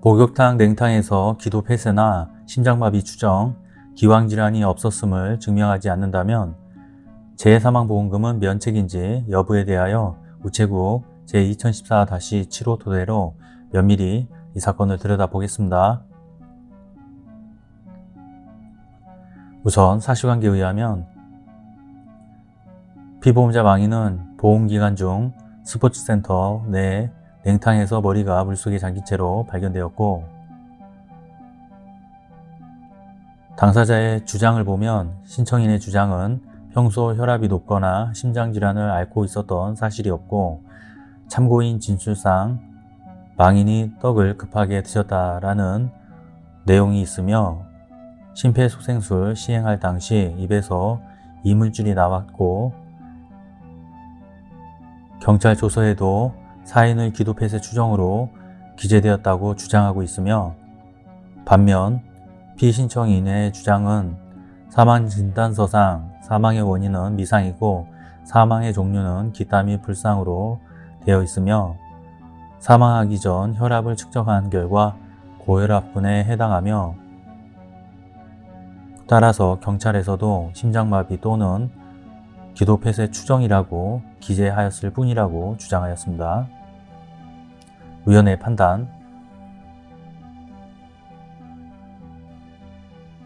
목욕탕 냉탕에서 기도 폐쇄나 심장마비 추정, 기왕질환이 없었음을 증명하지 않는다면 재해사망보험금은 면책인지 여부에 대하여 우체국 제2014-7호 토대로 면밀히 이 사건을 들여다보겠습니다. 우선 사실관계에 의하면 피보험자 망인은 보험기간 중 스포츠센터 내 냉탕에서 머리가 물속에 잠긴 채로 발견되었고 당사자의 주장을 보면 신청인의 주장은 평소 혈압이 높거나 심장질환을 앓고 있었던 사실이 없고 참고인 진술상 망인이 떡을 급하게 드셨다라는 내용이 있으며 심폐소생술 시행할 당시 입에서 이물질이 나왔고 경찰 조서에도 사인의 기도 폐쇄 추정으로 기재되었다고 주장하고 있으며 반면 피신청인의 주장은 사망진단서상 사망의 원인은 미상이고 사망의 종류는 기타 및 불상으로 되어 있으며 사망하기 전 혈압을 측정한 결과 고혈압군에 해당하며 따라서 경찰에서도 심장마비 또는 기도폐쇄 추정이라고 기재하였을 뿐이라고 주장하였습니다. 위원회 판단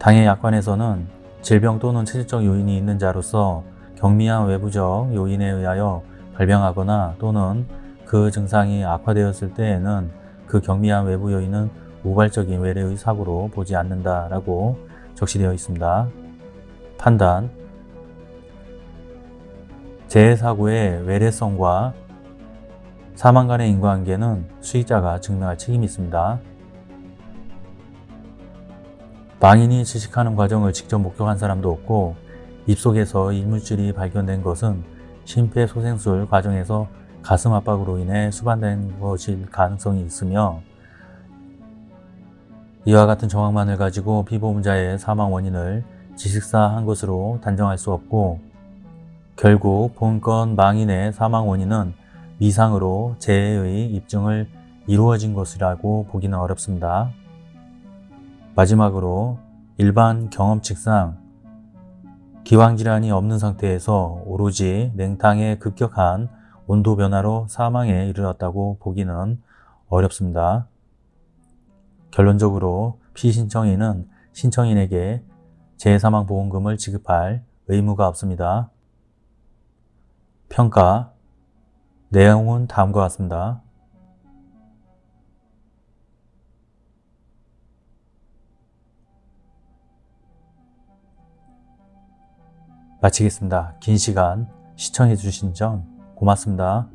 당해 약관에서는 질병 또는 체질적 요인이 있는 자로서 경미한 외부적 요인에 의하여 발병하거나 또는 그 증상이 악화되었을 때에는 그 경미한 외부 요인은 우발적인 외래의 사고로 보지 않는다라고 적시되어 있습니다. 판단 재해사고의 외래성과 사망 간의 인과관계는 수익자가 증명할 책임이 있습니다. 망인이 질식하는 과정을 직접 목격한 사람도 없고 입속에서 이물질이 발견된 것은 심폐소생술 과정에서 가슴 압박으로 인해 수반된 것일 가능성이 있으며 이와 같은 정황만을 가지고 피보험자의 사망 원인을 지식사한 것으로 단정할 수 없고 결국 본건 망인의 사망 원인은 미상으로 재해의 입증을 이루어진 것이라고 보기는 어렵습니다. 마지막으로 일반 경험칙상 기왕질환이 없는 상태에서 오로지 냉탕의 급격한 온도 변화로 사망에 이르렀다고 보기는 어렵습니다. 결론적으로 피신청인은 신청인에게 재해사망보험금을 지급할 의무가 없습니다. 평가 내용은 다음과 같습니다. 마치겠습니다. 긴 시간 시청해 주신 점 고맙습니다.